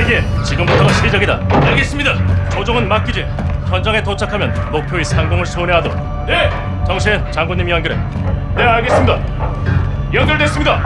대기. 지금부터가 시작이다. 알겠습니다. 조종은 맡기지. 현장에 도착하면 목표의 상공을 선회하도록. 네. 정신 장군님이 연결해. 네, 알겠습니다. 연결됐습니다.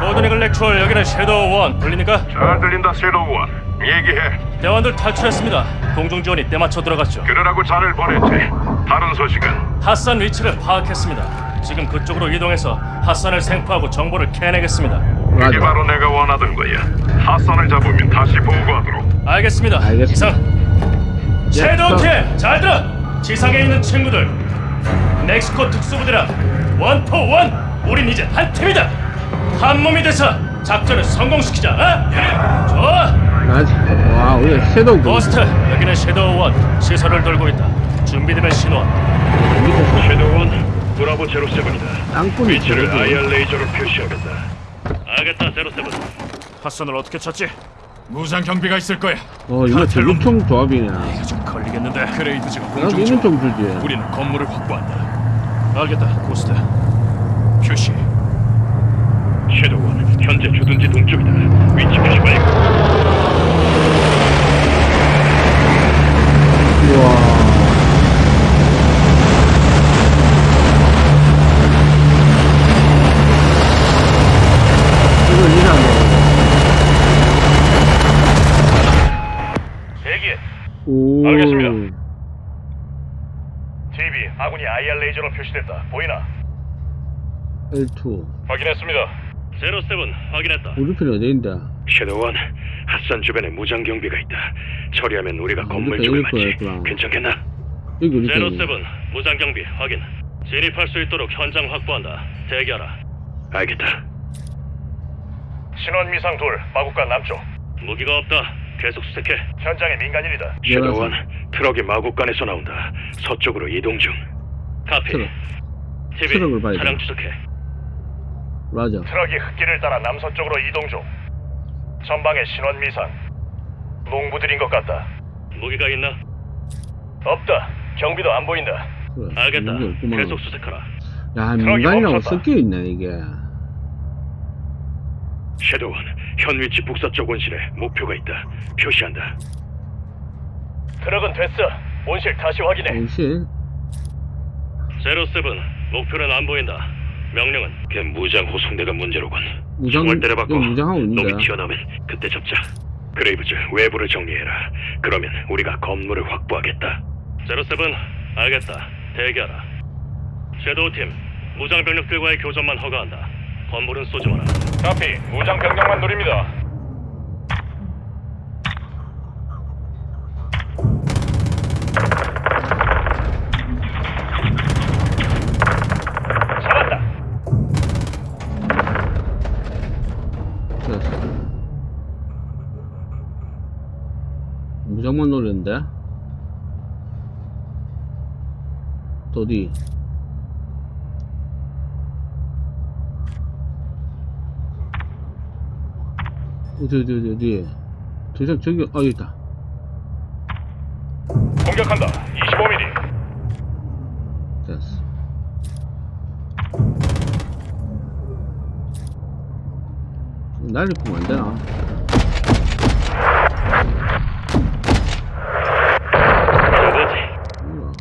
Gold Eagle Actual 여기는 Shadow One 들리니까? 잘 들린다 Shadow One 얘기해 대원들 탈출했습니다. 공중 지원이 때맞춰 들어갔죠. 그러라고 자넬 보냈지 다른 소식은 핫산 위치를 파악했습니다. 지금 그쪽으로 이동해서 핫산을 생포하고 정보를 캐내겠습니다. 맞아. 바로 내가 원하던 거야 핫산을 잡으면 다시 보고하도록 알겠습니다. 알겠습니다. 이상. Shadow 팀 잘 들어. 지상에 있는 친구들. 멕시코 특수부대랑 One Four One. 우린 이제 한 팀이다. 한 몸이 돼서 작전을 성공시키자. 어? 예. 좋아. 맞아. 와, 우리 Shadow 그 Ghost 여기는 Shadow One. 시설을 돌고 있다. 준비되면 신호. 밑에서 Shadow One Bravo Zero Seven이다 땅굴이 위치를 저러고. IR 레이저로 표시하겠다 알겠다 제로세븐. 핫선을 어떻게 찾지? 무상 경비가 있을 거야. 어, 이거 전력총 조합이네. 이거 좀 걸리겠는데. 그레이드즈가 나도 공중 중. 좀 주지. 우리는 건물을 확보한다. 알겠다 고스트. 표시. 섀도우원 현재 주둔지 동쪽이다 위치 표시 완료 우와. 이거 이상해. 대기. 오. 알겠습니다. TV 아군이 IR 레이저로 표시됐다. 보이나? L2. 확인했습니다. Zero Seven 확인했다. 우리 편이 어디 있는데? Shadow One 핫산 주변에 무장 경비가 있다 처리하면 우리가 아, 건물 쪽을 이럴 맞지 거였구나. 괜찮겠나? 여기 우리 편이. Zero Seven 무장 경비 확인. 진입할 수 있도록 현장 확보한다. 대기하라. 알겠다 신원 미상 둘 마구간 남쪽. 무기가 없다. 계속 수색해. 현장에 민간인이다. Shadow One 트럭이 마구간에서 나온다 서쪽으로 이동 중 카피. 트럭. TV 트럭을 봐야 차량 돼. 추적해. 맞아. 트럭이 흙길을 따라 남서쪽으로 이동 중. 전방에 신원 미상. 농부들인 것 같다. 무기가 있나? 없다. 경비도 안 보인다. 그래. 알겠다. 계속 수색하라. 야, 트럭이 민간이라고. 섞여 있네 이게. Shadow One 현 위치 북서쪽 온실에 목표가 있다 표시한다 트럭은 됐어. 온실 다시 확인해. 온실. Zero Seven 목표는 안 보인다. 명령은 걔 무장 호송대가 문제로군 무장 총알 때려박고 여기 무장하고 있는데. 놈이 튀어나오면 그때 잡자 그레이브즈 외부를 정리해라 그러면 우리가 건물을 확보하겠다 Zero Seven 알겠다. 대기하라. Shadow 팀 무장 병력들과의 교전만 허가한다. 건물은 쏘지 마라. 카피 무장 병력만 노립니다. 어디? 어디 어디 어디 어디 저기 저기 아 여기 있다 공격한다. 25mm. 됐어 날리면 안 되나? 뭐지? 몰라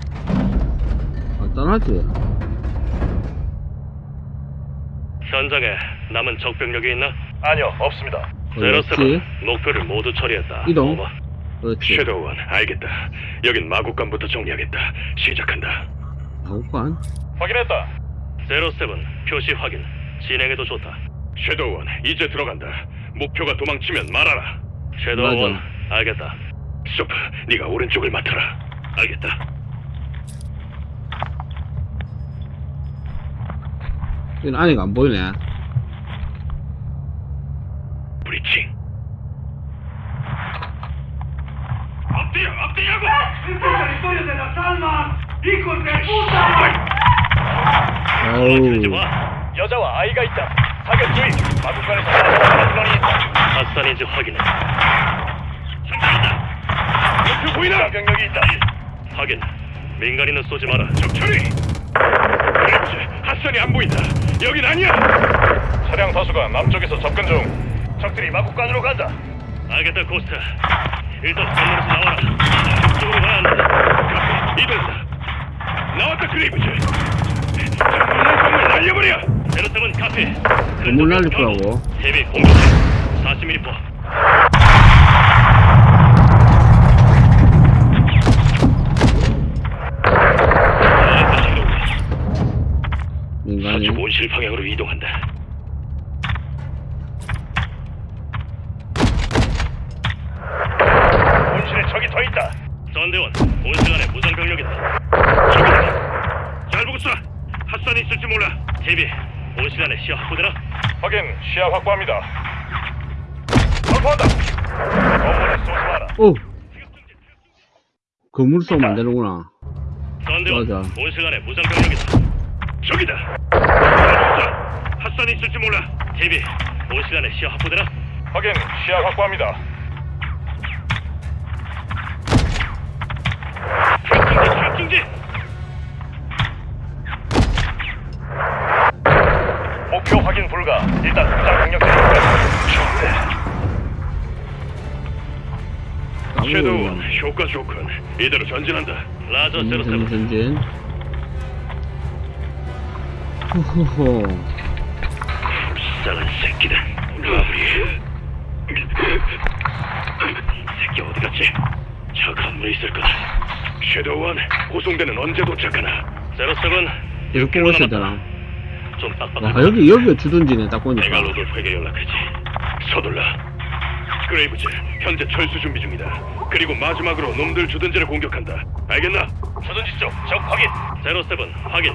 간단 하지? 현장에 남은 적 병력이 있나? 아니요, 없습니다. 거의 제로 없지. Seven 목표를 모두 처리했다. 이동. Over. 그렇지 Shadow One 알겠다 여긴 마구간부터 정리하겠다 시작한다 마구간? 확인했다. Zero Seven 표시 확인. 진행해도 좋다. Shadow One 이제 들어간다 목표가 도망치면 말하라 섀도우 맞아. 원 알겠다. 소프 네가 오른쪽을 맡아라 알겠다 여기 안에가 안 보이네 브리칭 엎드려 엎드려고 어우. 여자와 아이가 있다. 사격 주의. 나타나는 인원이 있다. 핫산인지 확인해. 목표 보이나 병력이 있다. 확인. 민간인은 쏘지 마라. 적처리 그렇지 핫선이 안 보인다 여긴 아니야 차량 다수가 남쪽에서 접근 중. 적들이 마국간으로 간다. 알겠다, 고스트. 일단 건너에서 나와라. 이쪽으로 가야 한다. 이동다. 나왔다, 그레이브즈. 정말 날려버려. 제로세븐 카피. 건물 날릴 거라고. 대비 공격해. 40mm. 민 온실 방향으로 이동한다. 온실에 적이 더 있다. 전대원, 온실 안에 무장 병력이다. 적이다. 잘 보고 쏴. 핫산이 있을지 몰라. 대비, 온실 안에 시야 확보되나? 확인, 시야 확보합니다. 확보한다. 건물에 쏘지 마라. 오! 건물 쏘면 안 되는구나. 전대원. 온실 안에 무장 병력이다. 저기다. 자, 핫산이 있을지 몰라. 대비, 온실 안에 시야 확보되나? 확인, 시야 확보합니다. 출중지, 출중지. 목표 확인 불가. 일단 무장 병력 대기까지. 섀도우, 효과 좋군. 이대로 전진한다. 라저 전진, 제로세븐. 전진, 전진. 호호호. 불쌍한 새끼다. 라브리. 새끼 어디 갔지? 저 건물에 있을 거다. Shadow One, 호송대는 언제 도착하나? Zero Seven. 이렇게 있어야 되나? 좀 와, 빡빡하다. 여기, 여기가 주둔지네, 딱 보니까. 내가 로돌프에게 연락하지. 서둘러. 그레이브즈, 현재 철수 준비 중이다. 그리고 마지막으로 놈들 주둔지를 공격한다. 알겠나? 주둔지 쪽, 적 확인. 제로세븐, 확인.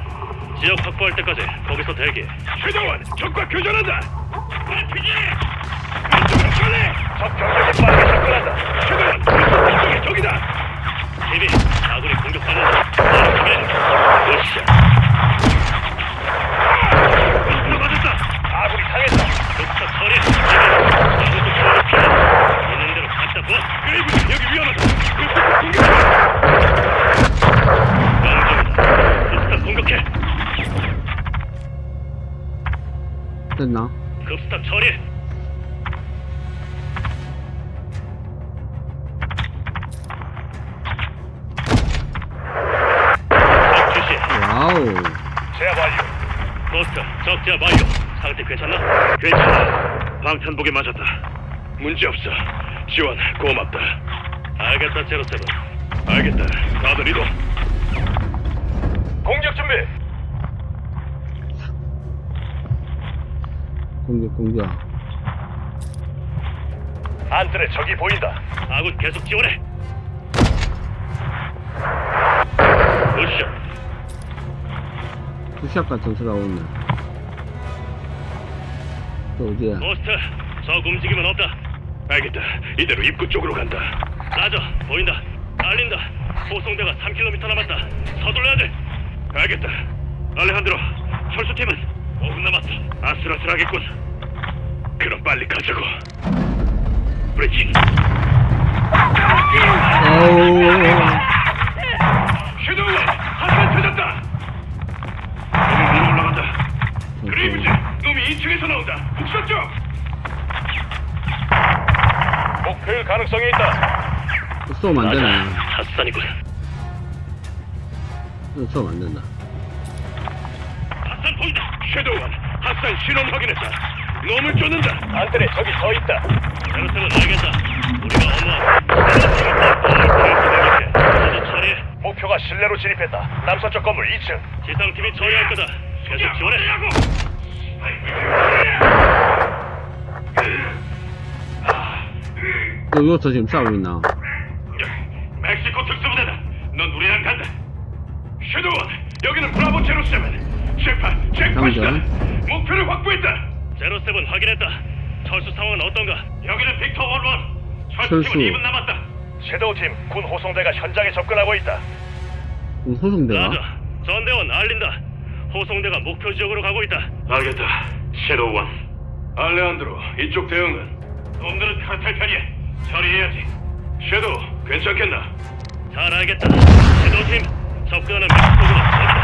지역 확보할 때까지 거기서 대기. 최정원, 적과 교전한다. RPG! 이쪽으로 빨리! 적 경력이 빠르게 접근한다. 최정원, 이쪽에 적이다. TV, 아군이 공격받는다. 확인. 으쌰. 공격 맞았다. 아군이 당했다. 독사 처리. 아무도 처리 피해. 있는 대로 갖다 부. 그리고 여기 위험하다. 급속 공격. 명중이다. 급스탑 공격해. 됐나? 급스탑 처리. 와우. 제압 완료. 고스트, 적 제압 완료. 상태 괜찮나? 괜찮아. 방탄복에 맞았다. 문제 없어. 지원 고맙다. 알겠다, 제로세븐. 알겠다. 다들 이동. 공격 준비. 공격, 공격. 안뜰에 적이 보인다. 아군 계속 지원해. 같은 소리 하고 있네. 또 어디야? 고스트, 적 움직임은 없다. 알겠다. 이대로 입구 쪽으로 간다. 라저, 보인다. 알린다. 호송대가 3km 남았다. 서둘러야 돼. 알겠다. 알레한드로, 철수팀은 5분 남았어. 아슬아슬하겠군. 그럼 빨리 가자고. 어우. Shadow, 한번 찾았다. 놈이 위로 올라간다. 그레이브즈, 놈이 2층에서 나온다. 북서 쪽. 목표일 가능성이 있다. 또 쏘면 안 되네. 핫산이군. 또 쏘면 안 된다. Shadow One, 핫산 신원 확인했다. 놈을 쫓는다. 안뜰에 적이 더 있다. Zero Seven 알겠다. 우리가 처리해. 목표가 실내로 진입했다. 남서쪽 건물 2층. 지상팀이 처리할 거다. 계속 지원해. 또 여기서 지금 싸우고 있나? 멕시코 특수부대다. 넌 우리랑 간다. Shadow One, 여기는 Bravo Zero Seven. Jackpot이다. 당장. 목표를 확보했다. Zero Seven 확인했다. 철수 상황은 어떤가? 여기는 Victor One One. 철수. 철수팀은 2분 남았다. 섀도우팀 군 호송대가 현장에 접근하고 있다. 그럼 소송대가? 라자, 전대원 알린다. 호송대가 목표 지역으로 가고 있다. 알겠다. 섀도우 원. 알레한드로, 이쪽 대응은? 놈들은 카탈 편이야. 처리해야지. 섀도우, 괜찮겠나? 잘 알겠다. 섀도우팀, 접근하는. 그것이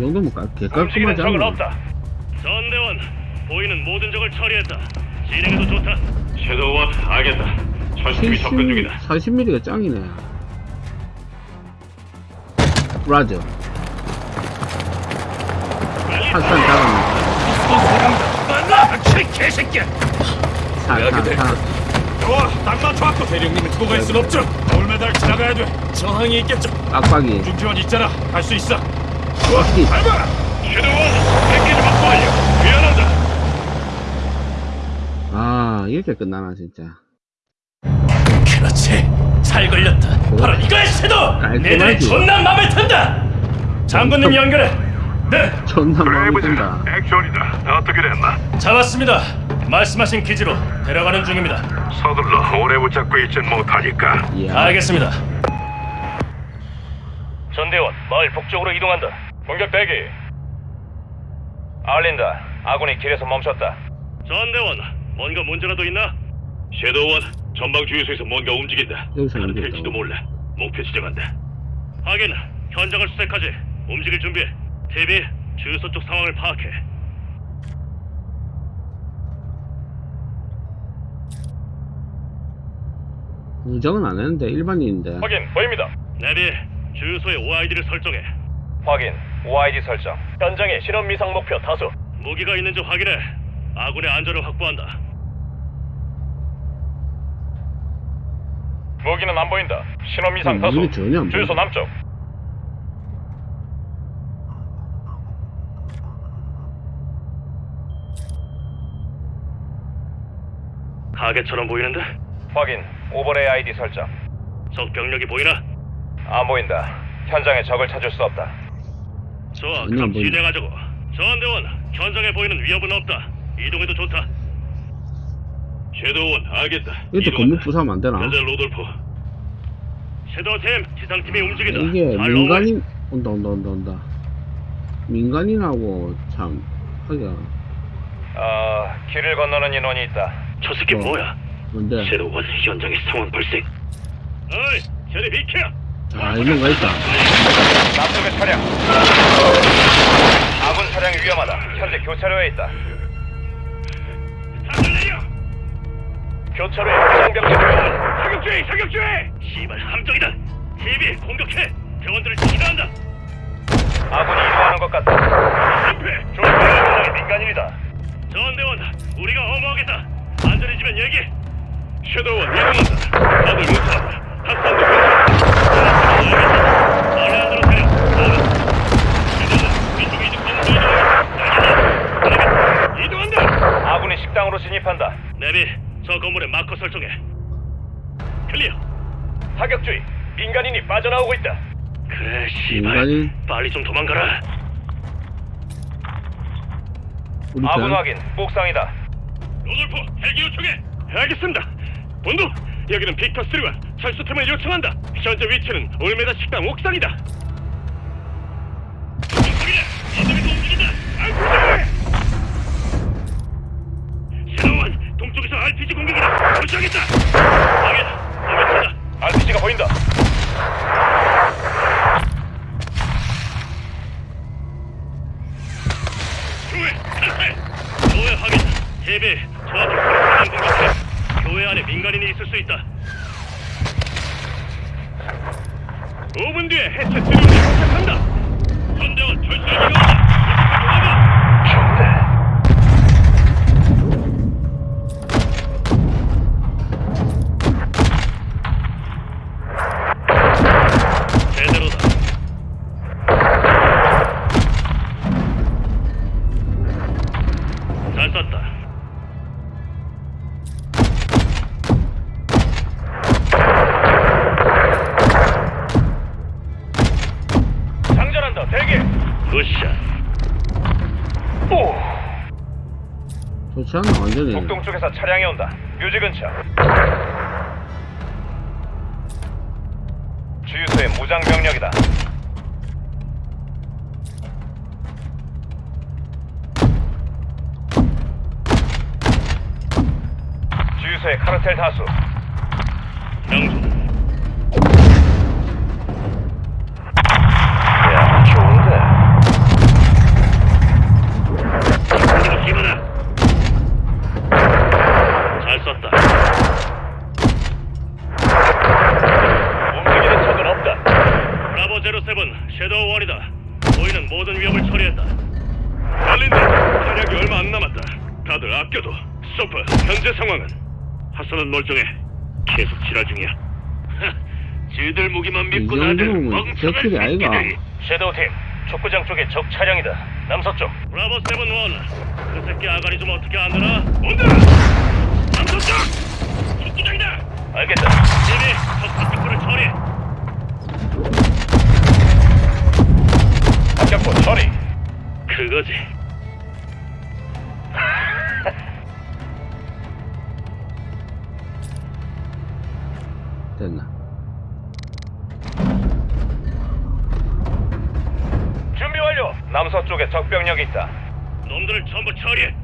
상성과 개깔끔하지 않나? 전대원, 보이는 모든 적을 처리했다. 진행해도 좋다. 섀도우원, 알겠다. 전팀이 접근 70, 중이다. 40mm가 짱이네. 라저. 한산 잡았네. 만나! 개새끼야! 좋아, 딱 맞춰왔고 대령님을 두고 갈순 없죠. 돌메달 지나가야 돼. 저항이 있겠죠. 빡빡이. 중지원 있잖아. 갈 수 있어. 빡빡이. 밟아. 섀도우원, 패키지 확보 완료. 미안하다. 아, 이렇게 끝나나, 진짜. 그렇지. 잘 걸렸다. 바로 이거야, 섀도! 내들이 존나 맘에 든다! 장군님 연결해! 네! 존나 마음에 든다. 액션이다. 어떻게 됐나? 잡았습니다. 말씀하신 기지로 데려가는 중입니다. 서둘러 오래 붙잡고 있진 못하니까. 이야. 알겠습니다. 전대원, 마을 북쪽으로 이동한다. 공격 대기. 알린다. 아군이 길에서 멈췄다. 전대원, 뭔가 문제라도 있나? 섀도우원, 전방 주유소에서 뭔가 움직인다. 여기서 카르텔 움직였다고. 지도 몰라. 목표 지정한다. 하긴, 현장을 수색하지. 움직일 준비해. TV, 주유소 쪽 상황을 파악해. 무정은 안 했는데, 일반인인데. 확인, 보입니다. 내비, 주유소의 OID를 설정해. 확인, OID 설정. 현장에 신원 미상 목표 다수. 무기가 있는지 확인해. 아군의 안전을 확보한다. 무기는 안 보인다. 신원 미상 음, 다수. 무기 전혀 안 주유소 보인다. 남쪽. 가게처럼 보이는데? 확인. Overlay ID 설정. 적 병력이 보이나? 안 보인다. 현장에 적을 찾을 수 없다. 좋아, 그럼 안 보인다. 진행하자고. 전대원, 현장에 보이는 위협은 없다. 이동해도 좋다. Shadow One, 알겠다. 이것도 건물 부수면 안 되나? 현재 로돌프. Shadow팀, 지상팀이 움직인다. 이게 잘 민간인, 온다, 온다, 온다, 온다. 민간인하고 참, 하기가, 어, 길을 건너는 인원이 있다. 저 새끼 어. 뭐야? 뭔데? 섀도우원, 현장에 상황 발생. 어이, 저리 비켜! 아, 이런 거 있다. 남쪽의 차량. 아군 차량이 위험하다. 현재 교차로에 있다. 교차로에 부상병력 사격주의! 사격주의! 씨발 함정이다. TV 공격해. 대원들을 지휘한다. 아군이 이동하는 것 같다. 실패. 조심해. 민간인이다. 전대원, 우리가 어머하겠다. 안전해지면 얘기. 섀도우원 이동한다. 다들 괜찮다. 건물로 이동한다. 아군이 식당으로 진입한다. 네비, 저 건물에 마커 설정해. 클리어. 사격 주의. 민간인이 빠져나오고 있다. 그래, 씨발. 민간인? 빨리 좀 도망가라. 우리 아군 편. 확인. 목상이다. 로돌프 헬기 요청해. 알겠습니다. 본부 여기는 빅터 3와 철수팀을 요청한다. 현재 위치는 올메다 식당 옥상이다. 동쪽에서 RPG 공격이다. 조치하겠다. 확인. 알겠습니다. RPG가 보인다. 교회! 교회 확인. 대비 저한테 공격하는 공격해. 교회 안에 민간인이 있을 수 있다. 5분 뒤에 해체 트림이 도착한다. 전대원 철수를 이용한다. 북동 쪽에서 차량이 온다. 뮤지 근처. 주유소에 무장 병력이다. 주유소에 카르텔 다수. 다들 아껴둬. 소프, 현재 상황은? 핫산은 멀쩡해. 계속 지랄 중이야. 지들 무기만 믿고 이 나들 멍청한. 새끼들이. Shadow 팀, 축구장 쪽에 적 차량이다. 남서쪽. Bravo Seven One. 그 새끼 아가리 좀 어떻게 안 되나? 온다. 남서쪽. 축구장이다. 알겠다. 이미 적 파티프를 처리. 박격포 처리. 그거지. 됐나? 준비 완료. 남서쪽에 적병력이 있다. 놈들을 전부 처리해.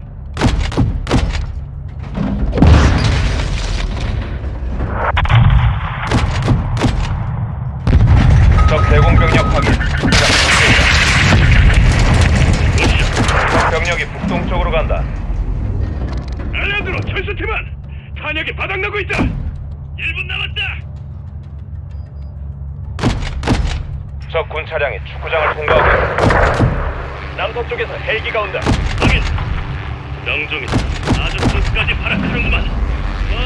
적 대공병력 확인. 적 병력이 북동쪽으로 간다. 알란드로 철수팀은 탄약이 바닥나고 있다. 1분 남았다. 적 군 차량이 축구장을 통과하고 있다. 남서쪽에서 헬기가 온다. 확인. 명중이다. 아주 끝까지 발악하는구만. 와,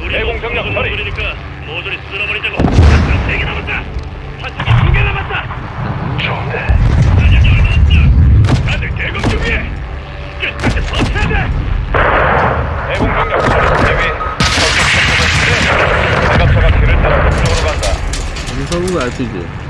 우리 대공 병력 처리. 그러니까 모조리 쓸어버리자고. 한세개 남았다. 한쪽이 두개 남았다. 좋은데. 탄약이 얼마 없다. 다들 대공 준비해. 끝까지 버텨야 돼. 대공 병력 처리 대위. 적적 장갑차가 길을 따라 북쪽으로 간다. 무서운 거 알지?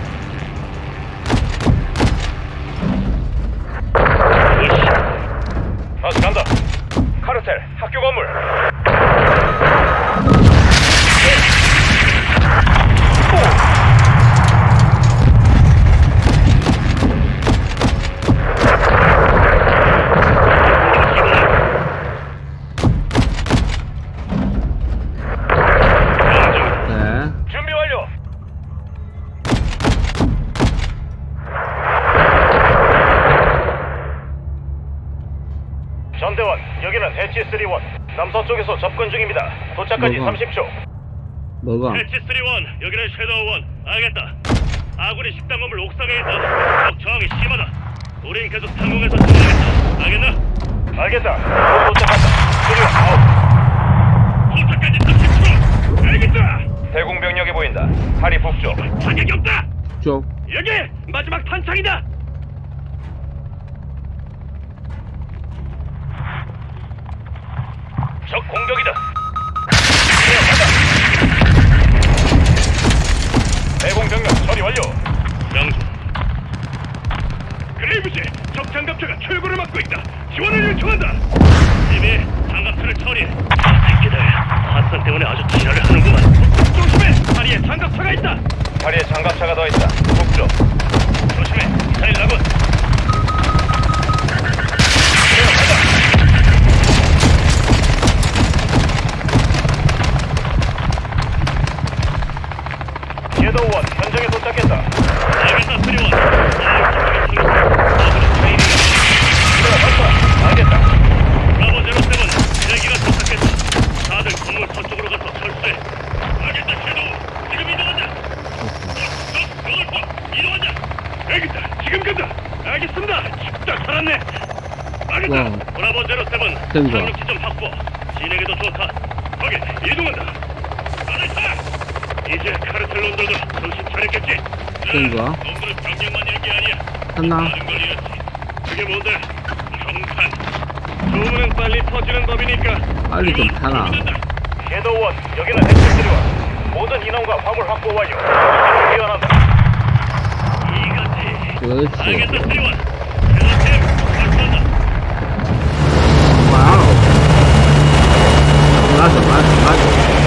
도착까지 뭐가? 30초. 뭐가? 해치3원, 여기는 Shadow One. 알겠다. 아군이 식당 건물 옥상에 있다. 적 저항이 심하다. 우린 계속 상공에서 진행하겠다. 알겠나? 알겠다. 곧 도착한다. Three One, out. 도착까지 30초. 알겠다. 대공 병력이 보인다. 파리 북쪽. 타격이 없다. 쪽. 여기 마지막 탄창이다. 진에게도 좋다. 거기 이동한다. 타. 이제 카르텔 놈들도 정신 차렸겠지? 된 거야? 놈들은 병력만 잃은 게 아니야. 잃었지. 그게 뭔데? 평판. 소문은 빨리 퍼지는 법이니까. 빨리 좀 타라. 섀도우원, 여기는 해체드리원. 모든 인원과 화물 확보 완료. 기원한다. 이거지. 그렇지. 알겠다, 드리원. 섀도우팀, 발표한다. 와우. 맞아, 맞아, 맞아.